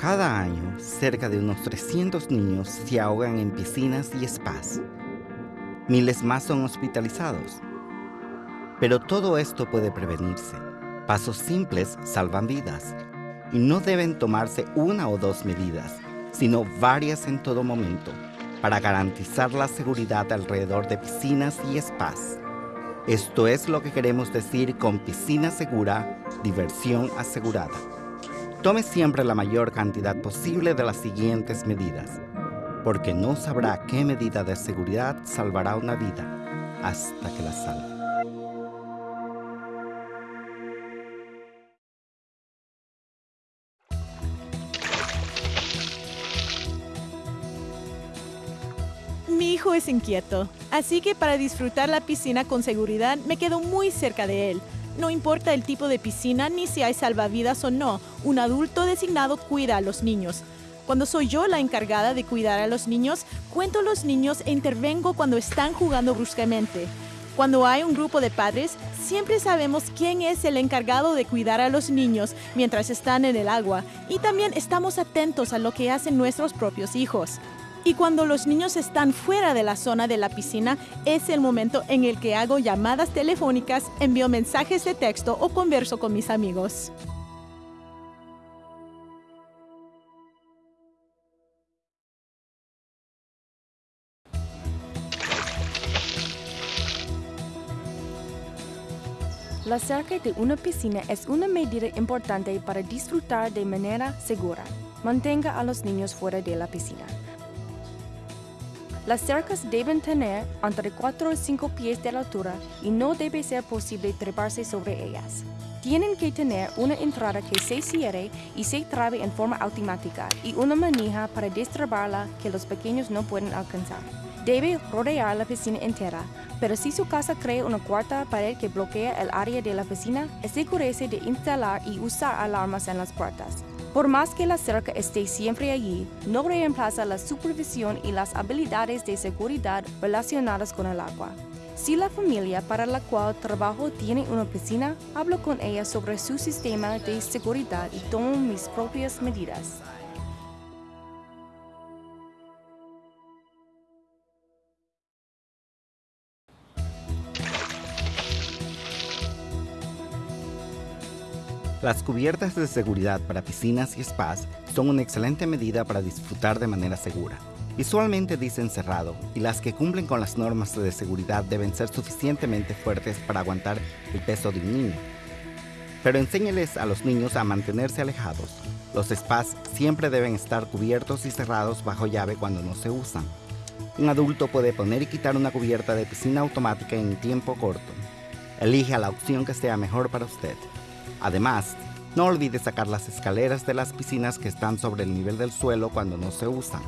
Cada año, cerca de unos 300 niños se ahogan en piscinas y spas. Miles más son hospitalizados. Pero todo esto puede prevenirse. Pasos simples salvan vidas. Y no deben tomarse una o dos medidas, sino varias en todo momento, para garantizar la seguridad alrededor de piscinas y spas. Esto es lo que queremos decir con piscina segura, diversión asegurada. Tome siempre la mayor cantidad posible de las siguientes medidas, porque no sabrá qué medida de seguridad salvará una vida hasta que la salve. Mi hijo es inquieto, así que para disfrutar la piscina con seguridad me quedo muy cerca de él. No importa el tipo de piscina ni si hay salvavidas o no, un adulto designado cuida a los niños. Cuando soy yo la encargada de cuidar a los niños, cuento a los niños e intervengo cuando están jugando bruscamente. Cuando hay un grupo de padres, siempre sabemos quién es el encargado de cuidar a los niños mientras están en el agua y también estamos atentos a lo que hacen nuestros propios hijos. Y cuando los niños están fuera de la zona de la piscina, es el momento en el que hago llamadas telefónicas, envío mensajes de texto o converso con mis amigos. La cerca de una piscina es una medida importante para disfrutar de manera segura. Mantenga a los niños fuera de la piscina. Las cercas deben tener entre 4 y 5 pies de altura y no debe ser posible treparse sobre ellas. Tienen que tener una entrada que se cierre y se trabe en forma automática y una manija para destrabarla que los pequeños no pueden alcanzar. Debe rodear la piscina entera, pero si su casa crea una cuarta pared que bloquea el área de la piscina, asegúrese de instalar y usar alarmas en las puertas. Por más que la cerca esté siempre allí, no reemplaza la supervisión y las habilidades de seguridad relacionadas con el agua. Si la familia para la cual trabajo tiene una piscina, hablo con ella sobre su sistema de seguridad y tomo mis propias medidas. Las cubiertas de seguridad para piscinas y spas son una excelente medida para disfrutar de manera segura. Visualmente dicen cerrado y las que cumplen con las normas de seguridad deben ser suficientemente fuertes para aguantar el peso de un niño. Pero enséñeles a los niños a mantenerse alejados. Los spas siempre deben estar cubiertos y cerrados bajo llave cuando no se usan. Un adulto puede poner y quitar una cubierta de piscina automática en tiempo corto. Elige la opción que sea mejor para usted. Además, no olvide sacar las escaleras de las piscinas que están sobre el nivel del suelo cuando no se usan.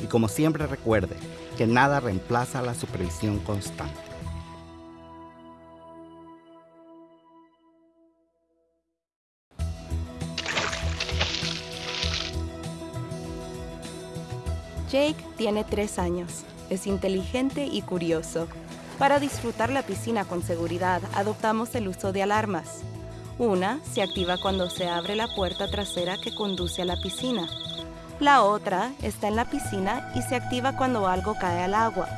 Y como siempre recuerde que nada reemplaza la supervisión constante. Jake tiene tres años. Es inteligente y curioso. Para disfrutar la piscina con seguridad, adoptamos el uso de alarmas. Una se activa cuando se abre la puerta trasera que conduce a la piscina. La otra está en la piscina y se activa cuando algo cae al agua.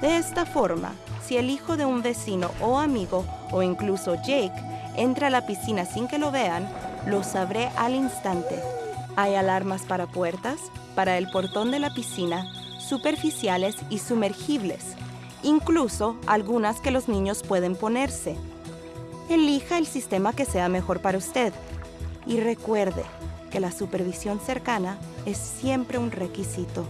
De esta forma, si el hijo de un vecino o amigo o incluso Jake entra a la piscina sin que lo vean, lo sabré al instante. Hay alarmas para puertas, para el portón de la piscina, superficiales y sumergibles, incluso algunas que los niños pueden ponerse. Elija el sistema que sea mejor para usted y recuerde que la supervisión cercana es siempre un requisito.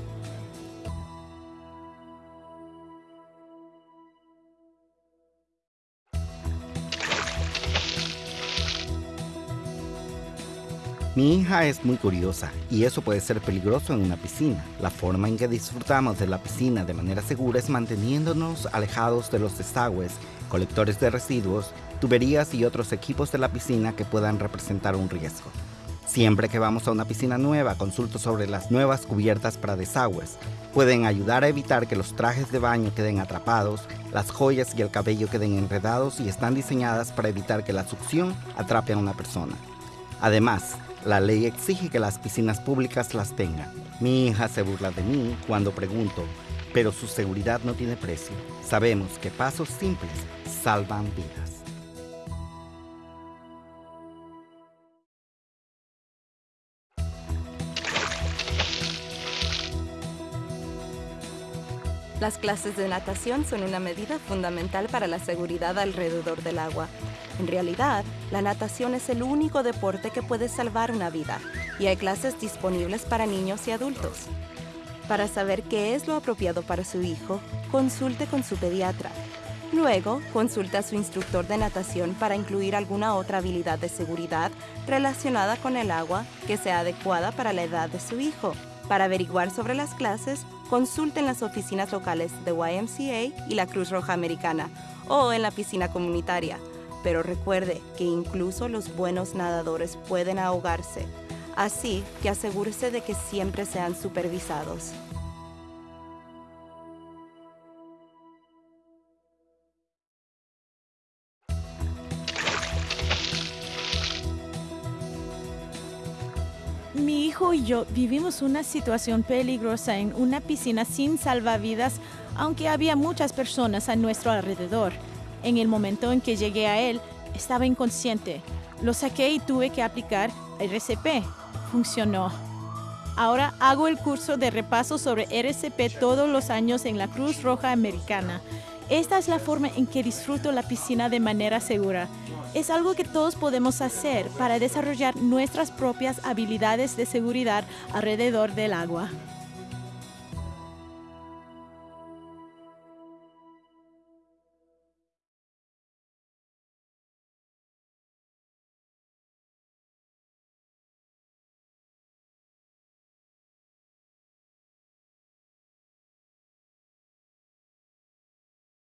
Mi hija es muy curiosa y eso puede ser peligroso en una piscina. La forma en que disfrutamos de la piscina de manera segura es manteniéndonos alejados de los desagües, colectores de residuos, tuberías y otros equipos de la piscina que puedan representar un riesgo. Siempre que vamos a una piscina nueva, consulto sobre las nuevas cubiertas para desagües. Pueden ayudar a evitar que los trajes de baño queden atrapados, las joyas y el cabello queden enredados y están diseñadas para evitar que la succión atrape a una persona. Además, La ley exige que las piscinas públicas las tengan. Mi hija se burla de mí cuando pregunto, pero su seguridad no tiene precio. Sabemos que pasos simples salvan vidas. Las clases de natación son una medida fundamental para la seguridad alrededor del agua. En realidad, la natación es el único deporte que puede salvar una vida y hay clases disponibles para niños y adultos. Para saber qué es lo apropiado para su hijo, consulte con su pediatra. Luego, consulte a su instructor de natación para incluir alguna otra habilidad de seguridad relacionada con el agua que sea adecuada para la edad de su hijo. Para averiguar sobre las clases, consulten las oficinas locales de YMCA y la Cruz Roja Americana o en la piscina comunitaria. Pero recuerde que incluso los buenos nadadores pueden ahogarse, así que asegúrese de que siempre sean supervisados. Mi hijo y yo vivimos una situación peligrosa en una piscina sin salvavidas, aunque había muchas personas a nuestro alrededor. En el momento en que llegué a él, estaba inconsciente. Lo saqué y tuve que aplicar RCP. Funcionó. Ahora hago el curso de repaso sobre RCP todos los años en la Cruz Roja Americana. Esta es la forma en que disfruto la piscina de manera segura. Es algo que todos podemos hacer para desarrollar nuestras propias habilidades de seguridad alrededor del agua.